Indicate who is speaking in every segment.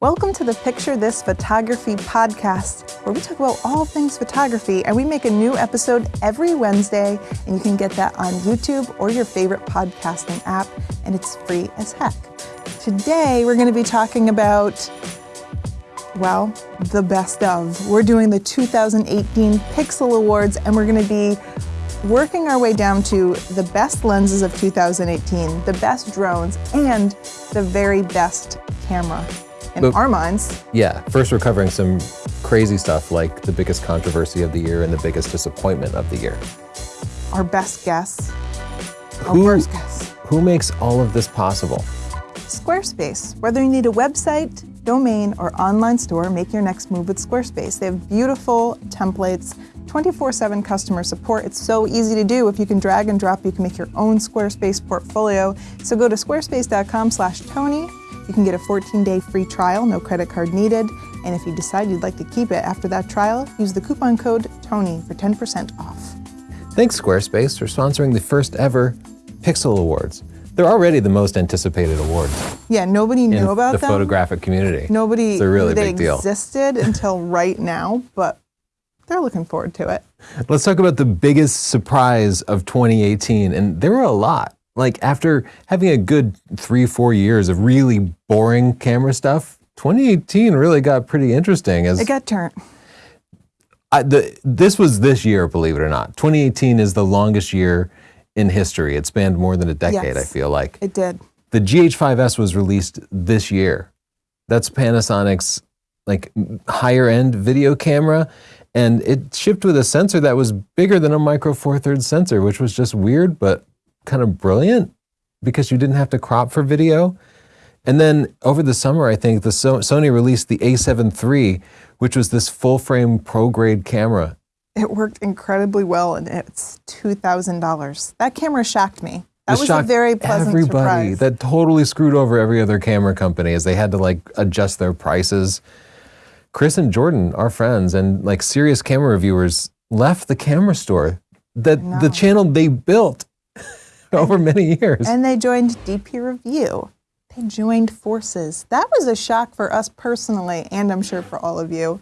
Speaker 1: Welcome to the Picture This Photography podcast, where we talk about all things photography, and we make a new episode every Wednesday, and you can get that on YouTube or your favorite podcasting app, and it's free as heck. Today, we're going to be talking about, well, the best of. We're doing the 2018 Pixel Awards, and we're going to be working our way down to the best lenses of 2018, the best drones, and the very best camera in
Speaker 2: But-
Speaker 1: our minds.
Speaker 2: Yeah, first we're covering some crazy stuff like the biggest controversy of the year and the biggest disappointment of the year.
Speaker 1: our best guess, our
Speaker 2: Who-
Speaker 1: worst guess.
Speaker 2: Who makes all of this possible?
Speaker 1: Squarespace. Whether you need a website, domain, or online store, make your next move with Squarespace. They have beautiful templates, 24 7 customer support. It's so easy to do. If you can drag and drop, you can make your own Squarespace portfolio. So go to squarespace.com slash Tony. You can get a 14 day free trial, no credit card needed. And if you decide you'd like to keep it after that trial, use the coupon code TONY for 10% off.
Speaker 2: Thanks, Squarespace, for sponsoring the first ever Pixel Awards. They're already the most anticipated awards
Speaker 1: Yeah, nobody knew about
Speaker 2: the
Speaker 1: them.
Speaker 2: photographic community.
Speaker 1: Nobody
Speaker 2: It's a really
Speaker 1: they
Speaker 2: big deal.
Speaker 1: existed until right now, but they're looking forward to it.
Speaker 2: Let's talk about the biggest surprise of 2018. And there were a lot. Like, after having a good three, four years of really boring camera stuff, 2018 really got pretty interesting. As
Speaker 1: It got turned.
Speaker 2: I, the, this was this year, believe it or not. 2018 is the longest year in history. It spanned more than a decade,
Speaker 1: Yes.
Speaker 2: I feel like.
Speaker 1: It did.
Speaker 2: The GH5S was released this year. That's Panasonic's like higher end video camera. And it shipped with a sensor that was bigger than a micro four thirds sensor, which was just weird, but kind of brilliant because you didn't have to crop for video. And then over the summer, I think the so- Sony released the A7 III, which was this full frame pro grade camera.
Speaker 1: It worked incredibly well, and it's two thousand dollars. That camera shocked me. That
Speaker 2: This
Speaker 1: was a very pleasant
Speaker 2: everybody.
Speaker 1: surprise.
Speaker 2: That totally screwed over every other camera company as they had to like adjust their prices. Chris and Jordan, our friends and like serious camera reviewers, left the camera store that the channel they built over many years.
Speaker 1: and they joined DP Review. They joined forces. That was a shock for us personally, and I'm sure for all of you.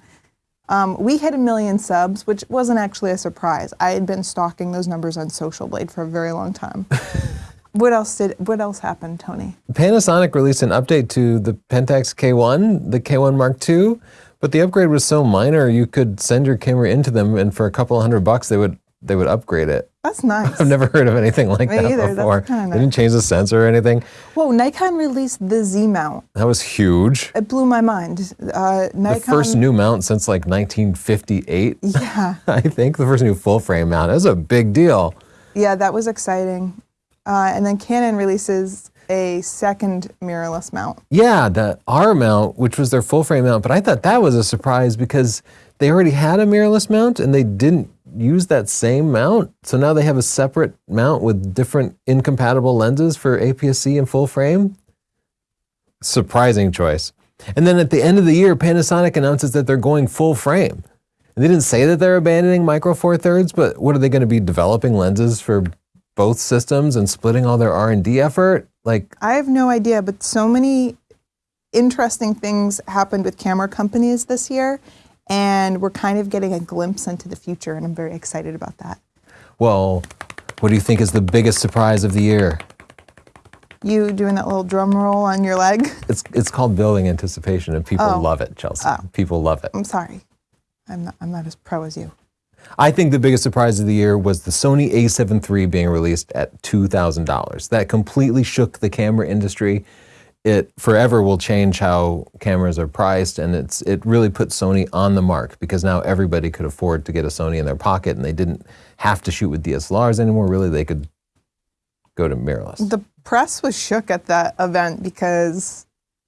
Speaker 1: Um, we hit a million subs, which wasn't actually a surprise. I had been stalking those numbers on Social Blade for a very long time. what else did? What else happened, Tony?
Speaker 2: Panasonic released an update to the Pentax K1, the K1 Mark II, but the upgrade was so minor you could send your camera into them and for a couple hundred bucks they would they would upgrade it.
Speaker 1: That's nice.
Speaker 2: I've never heard of anything like
Speaker 1: Me
Speaker 2: that
Speaker 1: either.
Speaker 2: Before.
Speaker 1: kinda
Speaker 2: They didn't change the sensor or anything.
Speaker 1: Whoa, Nikon released the Z mount.
Speaker 2: That was huge.
Speaker 1: It blew my mind. Uh, Nikon.
Speaker 2: The first new mount since like 1958,
Speaker 1: Yeah,
Speaker 2: I think. The first new full frame mount. That was a big deal.
Speaker 1: yeah, that was exciting. Uh, and then Canon releases a second mirrorless mount.
Speaker 2: Yeah, the R mount, which was their full frame mount, but I thought that was a surprise because they already had a mirrorless mount and they didn't use that same mount. So now they have a separate mount with different incompatible lenses for APS-C and full frame. Surprising choice. And then at the end of the year, Panasonic announces that they're going full frame. And they didn't say that they're abandoning micro four thirds, but what are they going to be developing lenses for both systems and splitting all their R&D effort? Like
Speaker 1: I have no idea, but so many interesting things happened with camera companies this year, and we're kind of getting a glimpse into the future, and I'm very excited about that.
Speaker 2: Well, what do you think is the biggest surprise of the year?
Speaker 1: You doing that little drum roll on your leg?
Speaker 2: It's it's called building anticipation, and people
Speaker 1: Oh.
Speaker 2: love it, Chelsea. Oh. People love it.
Speaker 1: I'm sorry, I'm not. I'm not as pro as you.
Speaker 2: I think the biggest surprise of the year was the Sony A7 III being released at two thousand dollars. That completely shook the camera industry. It forever will change how cameras are priced, and it's it really put Sony on the mark because now everybody could afford to get a Sony in their pocket, and they didn't have to shoot with DSLRs anymore. Really, they could go to mirrorless.
Speaker 1: The press was shook at that event because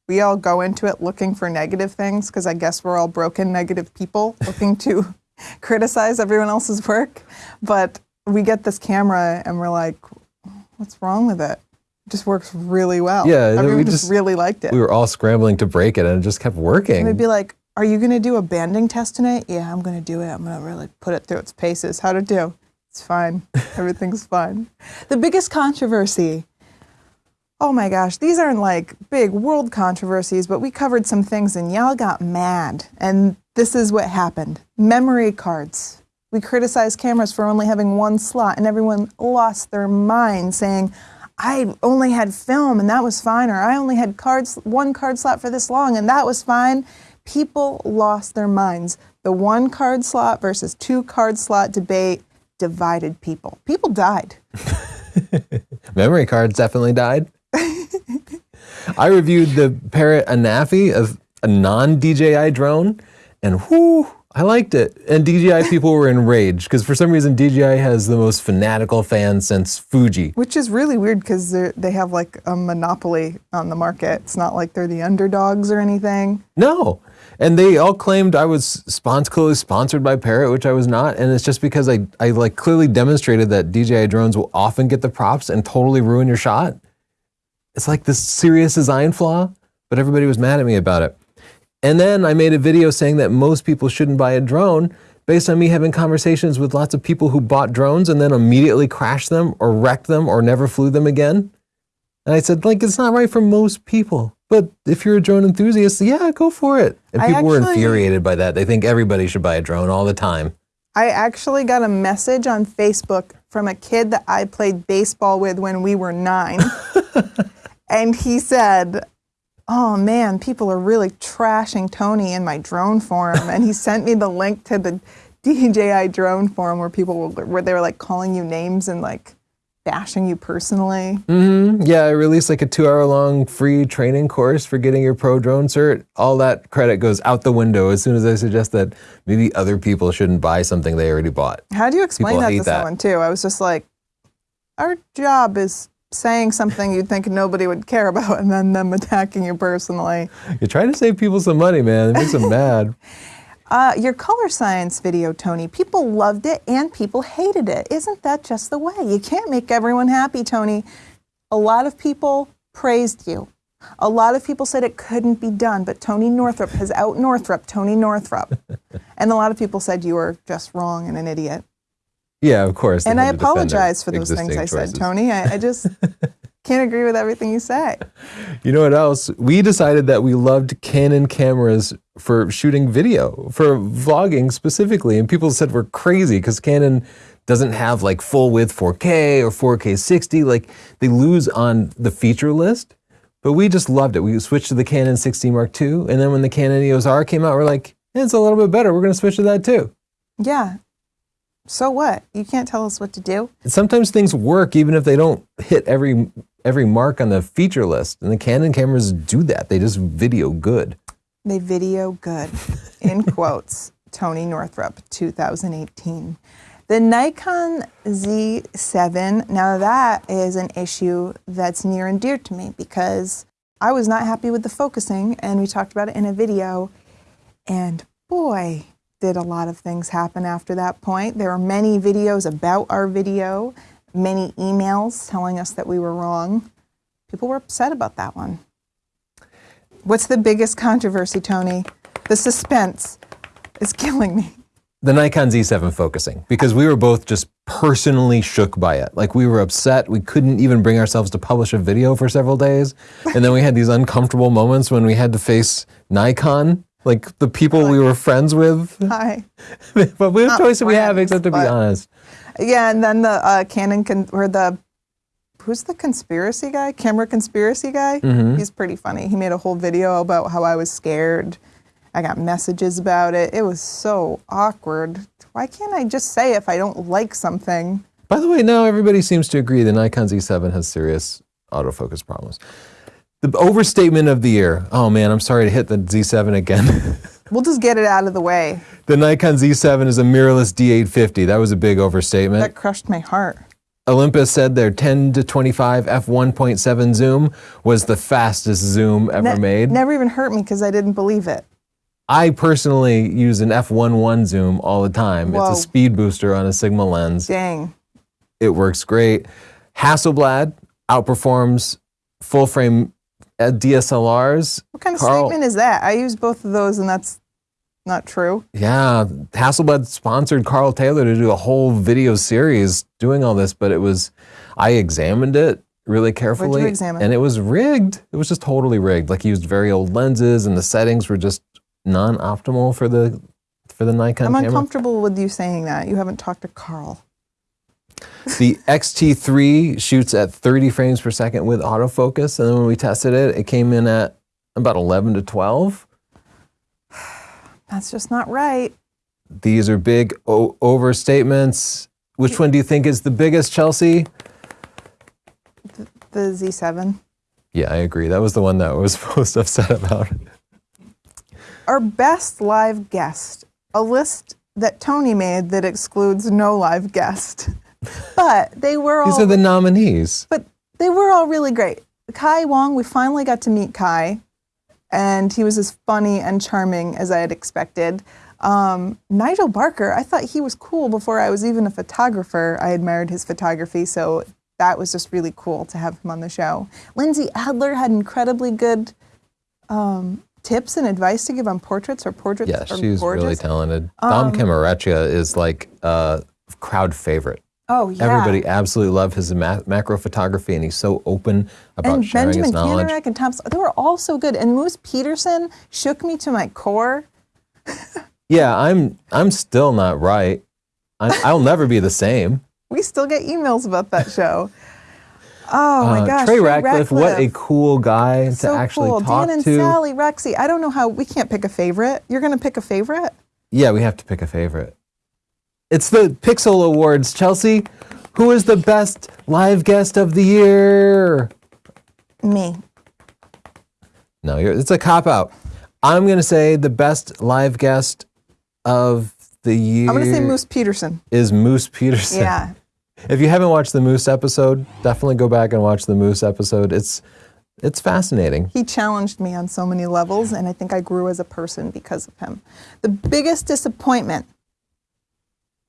Speaker 1: we all go into it looking for negative things because I guess we're all broken, negative people looking to criticize everyone else's work. But we get this camera and we're like, what's wrong with it? It just works really well.
Speaker 2: Yeah, we
Speaker 1: everyone just,
Speaker 2: just-
Speaker 1: really liked it.
Speaker 2: we were all scrambling to break it, and it just kept working.
Speaker 1: And We'd be like, are you going to do a banding test tonight? Yeah, I'm going to do it. I'm going to really put it through its paces. How'd it do? It's fine. Everything's fine. The biggest controversy Oh my gosh, these aren't like big world controversies, but we covered some things and y'all got mad. And this is what happened memory cards. We criticized cameras for only having one slot, and everyone lost their mind saying, I only had film and that was fine, or I only had cards, one card slot for this long and that was fine. People lost their minds. The one card slot versus two card slot debate divided people. People died.
Speaker 2: Memory cards definitely died. I reviewed the Parrot Anafi, a, a non DJI drone, and whoo, I liked it. And DJI people were enraged because for some reason DJI has the most fanatical fans since Fuji.
Speaker 1: Which is really weird because they have like a monopoly on the market. It's not like they're the underdogs or anything.
Speaker 2: No. And they all claimed I was sponsor, clearly sponsored by Parrot, which I was not. And it's just because I, I like clearly demonstrated that DJI drones will often get the props and totally ruin your shot. It's like this serious design flaw, but everybody was mad at me about it. And then I made a video saying that most people shouldn't buy a drone based on me having conversations with lots of people who bought drones and then immediately crashed them or wrecked them or never flew them again. And I said, like, it's not right for most people. But if you're a drone enthusiast, yeah, go for it. And people actually, were infuriated by that. They think everybody should buy a drone all the time.
Speaker 1: I actually got a message on Facebook from a kid that I played baseball with when we were nine. and he said, Oh man, people are really trashing Tony in my drone forum. and he sent me the link to the DJI drone forum where people were, where they were like calling you names and like bashing you personally.
Speaker 2: Mm-hmm. Yeah, I released like a two hour long free training course for getting your pro drone cert. All that credit goes out the window as soon as I suggest that maybe other people shouldn't buy something they already bought.
Speaker 1: How do you explain people that to that. someone too? I was just like, our job is saying something you'd think nobody would care about and then them attacking you personally.
Speaker 2: You're trying to save people some money, man. It makes them mad.
Speaker 1: Uh, your color science video, Tony, people loved it and people hated it. Isn't that just the way? You can't make everyone happy, Tony. A lot of people praised you. A lot of people said it couldn't be done, but Tony Northrup has out Northrup Tony Northrup. and a lot of people said you were just wrong and an idiot.
Speaker 2: Yeah, of course.
Speaker 1: And I apologize for those things I said, Tony. I, I just can't agree with everything you say.
Speaker 2: You know what else? We decided that we loved Canon cameras for shooting video, for vlogging specifically. And people said we're crazy because Canon doesn't have like full width 4K or 4K 60. Like they lose on the feature list. But we just loved it. We switched to the Canon 6D Mark II. And then when the Canon EOS R came out, we're like, it's a little bit better. We're going to switch to that too.
Speaker 1: Yeah so what? You can't tell us what to do.
Speaker 2: Sometimes things work even if they don't hit every every mark on the feature list. And the Canon cameras do that. They just video good.
Speaker 1: They video good. In quotes, Tony Northrup, 2018. The Nikon Z7, now that is an issue that's near and dear to me because I was not happy with the focusing and we talked about it in a video. And boy, did a lot of things happen after that point. There are many videos about our video, many emails telling us that we were wrong. People were upset about that one. What's the biggest controversy, Tony? The suspense is killing me.
Speaker 2: The Nikon Z7 focusing, because we were both just personally shook by it. Like we were upset. We couldn't even bring ourselves to publish a video for several days. And then we had these uncomfortable moments when we had to face Nikon like the people like, we were friends with.
Speaker 1: Hi.
Speaker 2: but we have choice we have except to be honest.
Speaker 1: Yeah, and then the uh, Canon con- or the who's the conspiracy guy? Camera conspiracy guy. Mm-hmm. He's pretty funny. He made a whole video about how I was scared. I got messages about it. It was so awkward. Why can't I just say if I don't like something?
Speaker 2: By the way, now everybody seems to agree the Nikon Z7 has serious autofocus problems. The overstatement of the year. Oh man, I'm sorry to hit the Z7 again.
Speaker 1: we'll just get it out of the way.
Speaker 2: The Nikon Z7 is a mirrorless D850. That was a big overstatement.
Speaker 1: That crushed my heart.
Speaker 2: Olympus said their 10 to 25 f1.7 zoom was the fastest zoom ever ne- made.
Speaker 1: Never even hurt me because I didn't believe it.
Speaker 2: I personally use an f1.1 zoom all the time. Whoa. It's a speed booster on a Sigma lens.
Speaker 1: Dang.
Speaker 2: It works great. Hasselblad outperforms full frame uh, DSLRs.
Speaker 1: What kind of Karl, statement is that? I use both of those, and that's not true.
Speaker 2: Yeah, Hasselblad sponsored Karl Taylor to do a whole video series doing all this, but it was, I examined it really carefully.
Speaker 1: examine?
Speaker 2: And it was rigged. It was just totally rigged. Like he used very old lenses, and the settings were just non-optimal for the for the Nikon
Speaker 1: I'm
Speaker 2: camera.
Speaker 1: uncomfortable with you saying that. You haven't talked to Karl.
Speaker 2: The XT3 shoots at 30 frames per second with autofocus, and then when we tested it, it came in at about 11 to 12.
Speaker 1: That's just not right.
Speaker 2: These are big o- overstatements. Which one do you think is the biggest, Chelsea?
Speaker 1: The Z7.
Speaker 2: Yeah, I agree. That was the one that I was most upset about.
Speaker 1: Our best live guest, a list that Tony made that excludes no live guest. But they were all
Speaker 2: These are the nominees.
Speaker 1: but they were all really great. Kai Wong, we finally got to meet Kai, and he was as funny and charming as I had expected. Um, Nigel Barker, I thought he was cool before I was even a photographer. I admired his photography, so that was just really cool to have him on the show. Lindsay Adler had incredibly good um, tips and advice to give on portraits. or portraits
Speaker 2: Yeah, she's really talented.
Speaker 1: Um,
Speaker 2: Don Komarechka is like a crowd favorite.
Speaker 1: Oh yeah,
Speaker 2: Everybody absolutely loved his ma- macro photography, and he's so open about
Speaker 1: and
Speaker 2: sharing
Speaker 1: Benjamin
Speaker 2: his knowledge.
Speaker 1: Kanarek and Tom. They were all so good. And Moose Peterson shook me to my core.
Speaker 2: Yeah, I'm I'm still not right. I, I'll never be the same.
Speaker 1: We still get emails about that show. Oh my
Speaker 2: Uh,
Speaker 1: gosh,
Speaker 2: Trey Ratcliff, what a cool guy
Speaker 1: so
Speaker 2: to actually
Speaker 1: cool.
Speaker 2: talk
Speaker 1: Dan and
Speaker 2: to.
Speaker 1: Sally, Rexy. I don't know how we can't pick a favorite. You're gonna pick a favorite?
Speaker 2: Yeah, we have to pick a favorite. It's the Pixel Awards. Chelsea, who is the best live guest of the year?
Speaker 1: Me.
Speaker 2: No, you're, it's a cop out. I'm going to say the best live guest of the year
Speaker 1: I'm gonna say Moose Peterson.
Speaker 2: is Moose Peterson.
Speaker 1: Yeah.
Speaker 2: If you haven't watched the Moose episode, definitely go back and watch the Moose episode. It's it's fascinating.
Speaker 1: He challenged me on so many levels, and I think I grew as a person because of him. The biggest disappointment.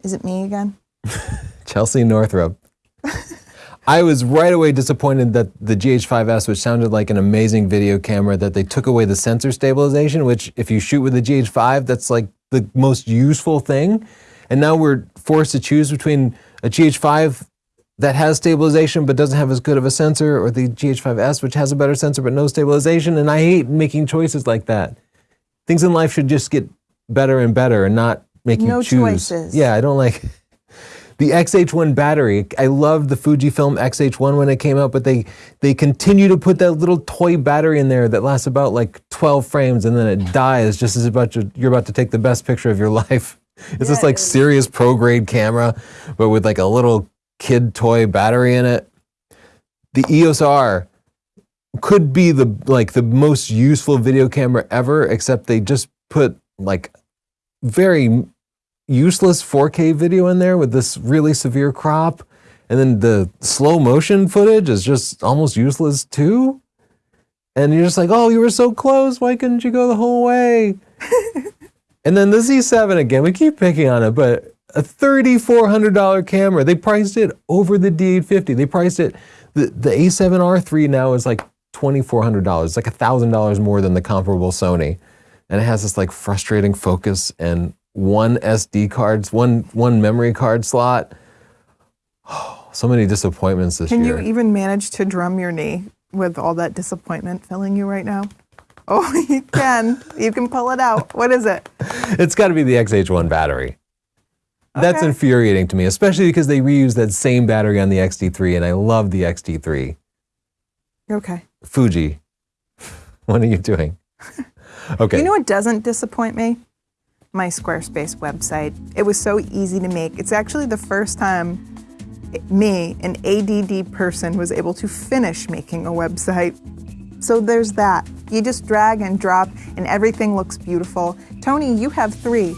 Speaker 1: Is it me again?
Speaker 2: Chelsea Northrup. I was right away disappointed that the GH5S, which sounded like an amazing video camera, that they took away the sensor stabilization, which if you shoot with the GH5, that's like the most useful thing. And now we're forced to choose between a GH5 that has stabilization but doesn't have as good of a sensor, or the GH5S, which has a better sensor but no stabilization. And I hate making choices like that. Things in life should just get better and better and not make you
Speaker 1: No
Speaker 2: choose.
Speaker 1: choices.
Speaker 2: Yeah, I don't like the XH1 battery. I loved the Fujifilm XH1 when it came out, but they they continue to put that little toy battery in there that lasts about like 12 frames and then it dies just as about to, you're about to take the best picture of your life. It's this like serious pro grade camera, but with like a little kid toy battery in it. The EOS R could be the like the most useful video camera ever, except they just put like very useless 4K video in there with this really severe crop. And then the slow motion footage is just almost useless too. And you're just like, oh, you were so close. Why couldn't you go the whole way? and then the Z7 again, we keep picking on it, but a $3,400 camera. They priced it over the D850. They priced it, the, the A7R3 now is like $2,400. It's like $1,000 more than the comparable Sony. And it has this like frustrating focus and one SD cards, one, one memory card slot. Oh, so many disappointments this
Speaker 1: Can
Speaker 2: year.
Speaker 1: Can you even manage to drum your knee with all that disappointment filling you right now? Oh, you can. you can pull it out. What is it?
Speaker 2: It's got to be the XH1 battery. That's infuriating to me, especially because they reuse that same battery on the XT3, and I love the XT3.
Speaker 1: Okay.
Speaker 2: Fuji, what are you doing? Okay.
Speaker 1: You know what doesn't disappoint me? My Squarespace website. It was so easy to make. It's actually the first time me, an ADD person, was able to finish making a website. So there's that. You just drag and drop, and everything looks beautiful. Tony, you have three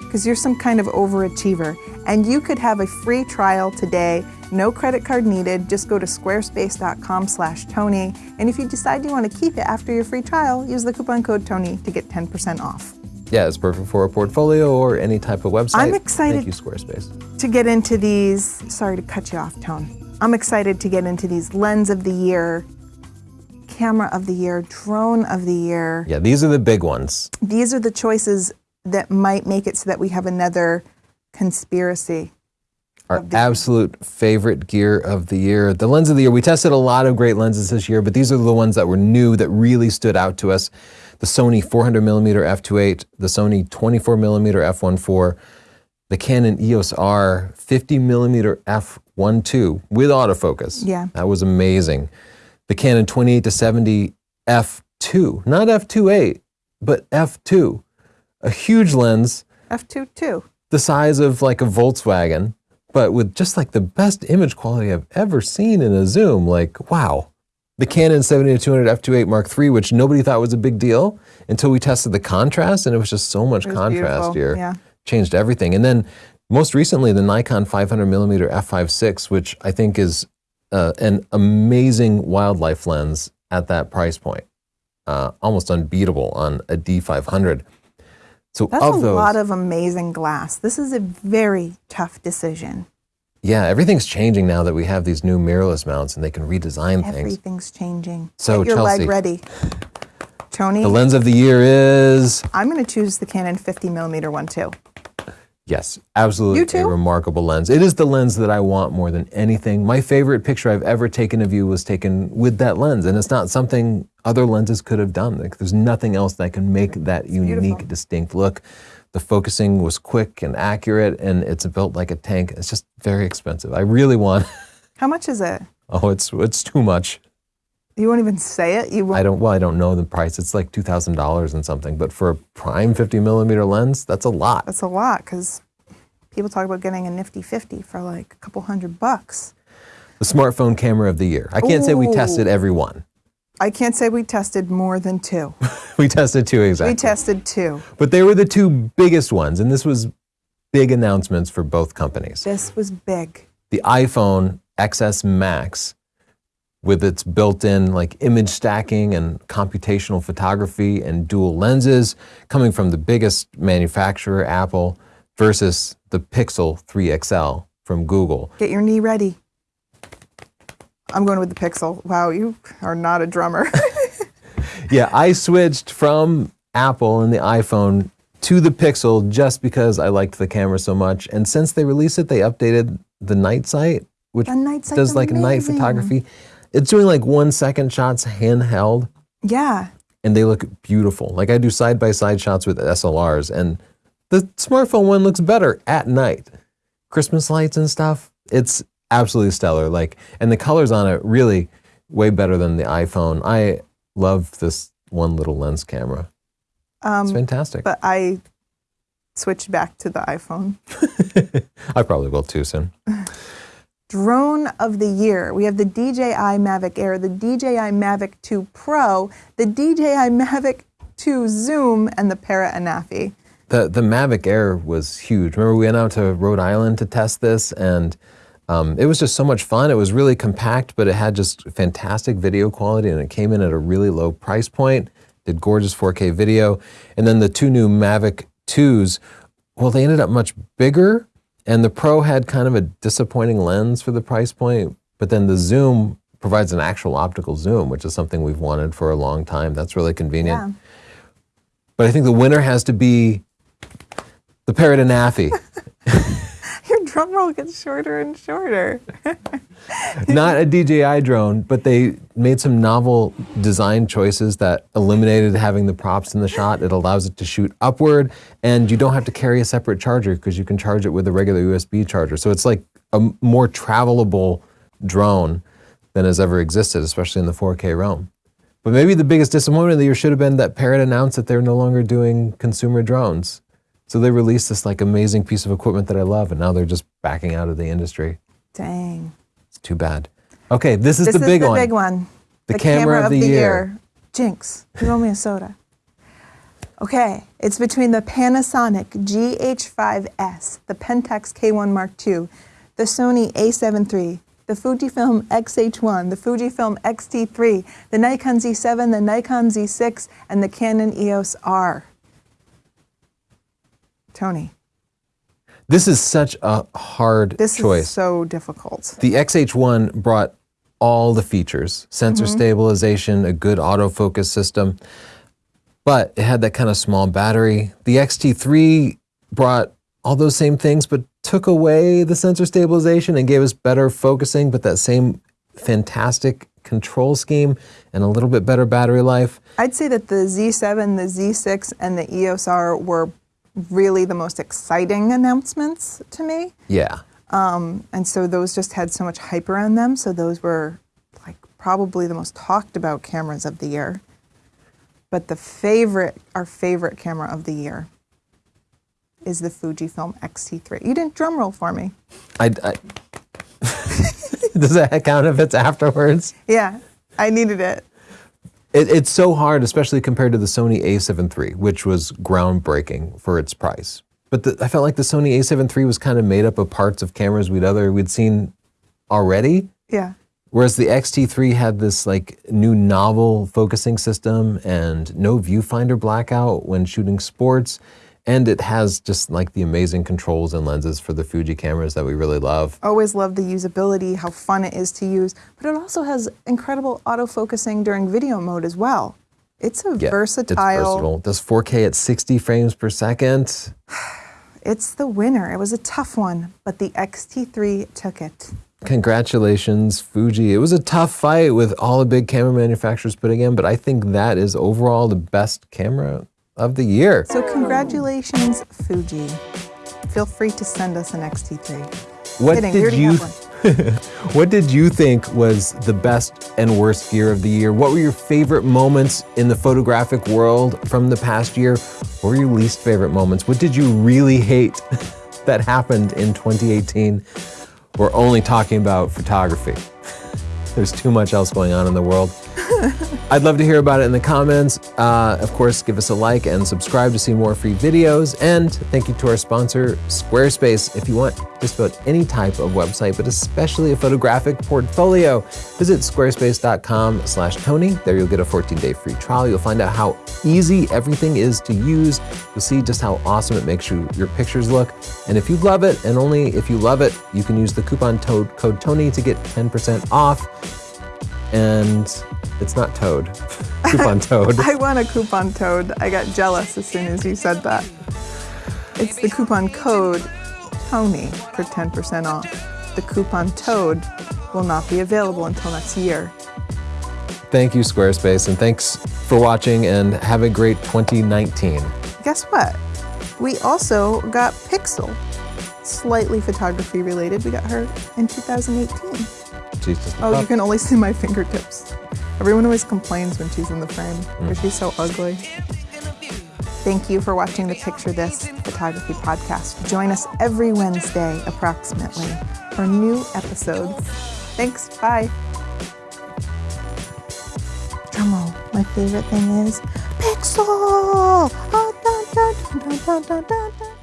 Speaker 1: because you're some kind of overachiever. And you could have a free trial today, no credit card needed. Just go to squarespace.com slash Tony. And if you decide you want to keep it after your free trial, use the coupon code Tony to get 10% off.
Speaker 2: yeah, it's perfect for a portfolio or any type of website.
Speaker 1: I'm excited-
Speaker 2: Thank you, Squarespace.
Speaker 1: To get into these, sorry to cut you off, Tone. I'm excited to get into these lens of the year, camera of the year, drone of the year.
Speaker 2: Yeah, these are the big ones.
Speaker 1: These are the choices that might make it so that we have another conspiracy.
Speaker 2: Our absolute favorite gear of the year. The lens of the year. We tested a lot of great lenses this year, but these are the ones that were new that really stood out to us. The Sony 400 millimeter f2.8, the Sony 24 millimeter f1.4, the Canon EOS R 50 millimeter f1.2 with autofocus.
Speaker 1: Yeah.
Speaker 2: That was amazing. The Canon 28 to 70 f2, not f2.8, but f2. A huge lens
Speaker 1: F2 too.
Speaker 2: the size of like a Volkswagen, but with just like the best image quality I've ever seen in a zoom. Like, wow. The Canon 70 200 f2.8 Mark III, which nobody thought was a big deal until we tested the contrast, and it was just so much contrast
Speaker 1: beautiful,
Speaker 2: here.
Speaker 1: yeah.
Speaker 2: Changed everything. And then most recently, the Nikon 500 millimeter f5.6, which I think is uh, an amazing wildlife lens at that price point. Uh, almost unbeatable on a D500. So
Speaker 1: That's
Speaker 2: of
Speaker 1: a
Speaker 2: those,
Speaker 1: lot of amazing glass. This is a very tough decision.
Speaker 2: Yeah, everything's changing now that we have these new mirrorless mounts and they can redesign things.
Speaker 1: Everything's changing.
Speaker 2: So,
Speaker 1: Get your
Speaker 2: Chelsea.
Speaker 1: leg ready. Tony,
Speaker 2: The lens of the year is
Speaker 1: I'm going to choose the Canon 50 millimeter one too.
Speaker 2: Yes, absolutely a remarkable lens. It is the lens that I want more than anything. My favorite picture I've ever taken of you was taken with that lens, and it's not something other lenses could have done. Like, there's nothing else that can make that unique,
Speaker 1: beautiful.
Speaker 2: distinct look. The focusing was quick and accurate, and it's built like a tank. It's just very expensive. I really want.
Speaker 1: How much is it?
Speaker 2: Oh, it's it's too much.
Speaker 1: You won't even say it. You won't.
Speaker 2: I don't. Well, I don't know the price. It's like two thousand dollars and something. But for a prime fifty millimeter lens, that's a lot.
Speaker 1: That's a lot because people talk about getting a nifty 50 for like a couple hundred bucks.
Speaker 2: The smartphone camera of the year. I can't say we tested every one.
Speaker 1: I can't say we tested more than two.
Speaker 2: We tested two exactly.
Speaker 1: We tested two.
Speaker 2: but they were the two biggest ones, and this was big announcements for both companies.
Speaker 1: This was big.
Speaker 2: The iPhone XS Max, with its built-in like image stacking and computational photography and dual lenses, coming from the biggest manufacturer, Apple, versus the Pixel 3 XL from Google.
Speaker 1: Get your knee ready. I'm going with the Pixel. Wow, you are not a drummer.
Speaker 2: Yeah, I switched from Apple and the iPhone to the Pixel just because I liked the camera so much. And since they released it, they updated the night sight, which
Speaker 1: The night
Speaker 2: does like night photography. It's doing like one second shots handheld,
Speaker 1: yeah.
Speaker 2: and they look beautiful. Like I do side by side shots with SLRs, and the smartphone one looks better at night. Christmas lights and stuff. It's absolutely stellar. Like, and the colors on it really way better than the iPhone. I love this one little lens camera. It's fantastic.
Speaker 1: Um, But I switched back to the iPhone.
Speaker 2: I probably will too soon.
Speaker 1: Drone of the year. We have the DJI Mavic Air, the DJI Mavic 2 Pro, the DJI Mavic 2 Zoom, and the Parrot Anafi.
Speaker 2: The the Mavic Air was huge. Remember, we went out to Rhode Island to test this, and um, it was just so much fun. It was really compact, but it had just fantastic video quality, and it came in at a really low price point. Did gorgeous 4K video, and then the two new Mavic 2s. Well, they ended up much bigger, and the Pro had kind of a disappointing lens for the price point. But then the Zoom provides an actual optical zoom, which is something we've wanted for a long time. That's really convenient.
Speaker 1: Yeah.
Speaker 2: But I think the winner has to be the Parrot Anafi.
Speaker 1: Your drum roll gets shorter and shorter.
Speaker 2: Not a DJI drone, but they made some novel design choices that eliminated having the props in the shot. It allows it to shoot upward, and you don't have to carry a separate charger because you can charge it with a regular USB charger. So it's like a more travelable drone than has ever existed, especially in the 4K realm. But maybe the biggest disappointment of the year should have been that Parrot announced that they're no longer doing consumer drones. So they released this like amazing piece of equipment that I love, and now they're just backing out of the industry.
Speaker 1: Dang.
Speaker 2: It's too bad. Okay, this is
Speaker 1: This
Speaker 2: the
Speaker 1: is
Speaker 2: big
Speaker 1: the
Speaker 2: one.
Speaker 1: big one.
Speaker 2: The camera of the year.
Speaker 1: Jinx, you owe me a soda. Okay, it's between the Panasonic GH5S, the Pentax K1 Mark II, the Sony A7 III, the Fujifilm X-H1, the Fujifilm X-T3, the Nikon Z7, the Nikon Z6, and the Canon EOS R. Tony,
Speaker 2: This is such a hard
Speaker 1: this
Speaker 2: choice.
Speaker 1: is so difficult.
Speaker 2: the XH1 brought all the features sensor
Speaker 1: Mm-hmm.
Speaker 2: stabilization, a good autofocus system, but it had that kind of small battery. The XT3 brought all those same things, but took took away the sensor stabilization and gave us better focusing, but that same fantastic control scheme and a little bit better battery life.
Speaker 1: I'd say that the Z7, the Z6, and the EOS R were really the most exciting announcements to me.
Speaker 2: Yeah.
Speaker 1: Um, and so those just had so much hype around them. So those were like probably the most talked about cameras of the year. But the favorite, our favorite camera of the year is the Fujifilm X-T3. You didn't drum roll for me.
Speaker 2: I, I Does that count if it's afterwards?
Speaker 1: Yeah, I needed it.
Speaker 2: It. It's so hard, especially compared to the Sony a7 III, which was groundbreaking for its price. But the, I felt like the Sony a7 III was kind of made up of parts of cameras we'd other we'd seen already.
Speaker 1: Yeah.
Speaker 2: Whereas the X-T3 had this like new novel focusing system and no viewfinder blackout when shooting sports. And it has just like the amazing controls and lenses for the Fuji cameras that we really love.
Speaker 1: Always love the usability, how fun it is to use, but it also has incredible autofocusing during video mode as well. It's a
Speaker 2: Yeah,
Speaker 1: versatile.
Speaker 2: It's versatile. Does 4K at 60 frames per second.
Speaker 1: It's the winner. It was a tough one, but the X-T3 took it.
Speaker 2: Congratulations, Fuji. It was a tough fight with all the big camera manufacturers putting in, but I think that is overall the best camera of the year.
Speaker 1: So congratulations, Fuji. Feel free to send us an X-T3.
Speaker 2: What
Speaker 1: Kidding,
Speaker 2: did you What did you think was the best and worst gear of the year? What were your favorite moments in the photographic world from the past year? What were your least favorite moments? What did you really hate that happened in 2018? We're only talking about photography. There's too much else going on in the world. I'd love to hear about it in the comments. Uh, of course, give us a like and subscribe to see more free videos. And thank you to our sponsor, Squarespace. If you want just about any type of website, but especially a photographic portfolio, visit squarespace.com slash Tony. There you'll get a 14-day free trial. You'll find out how easy everything is to use. You'll see just how awesome it makes you, your pictures look. And if you love it, and only if you love it, you can use the coupon code, code Tony to get 10% off. And it's not Toad. Coupon Toad.
Speaker 1: I want a coupon toad. I got jealous as soon as you said that. It's the coupon code Tony for 10% off. The coupon toad will not be available until next year.
Speaker 2: Thank you, Squarespace, and thanks for watching and have a great 2019.
Speaker 1: Guess what? We also got Pixel. Slightly photography related. We got her in 2018.
Speaker 2: She's just a
Speaker 1: Oh, you can only see my fingertips. Everyone always complains when she's in the frame because mm. she's so ugly. Thank you for watching the Picture This Photography Podcast. Join us every Wednesday, approximately, for new episodes. Thanks. Bye. Drumroll. My favorite thing is Pixel. Dun, dun, dun, dun.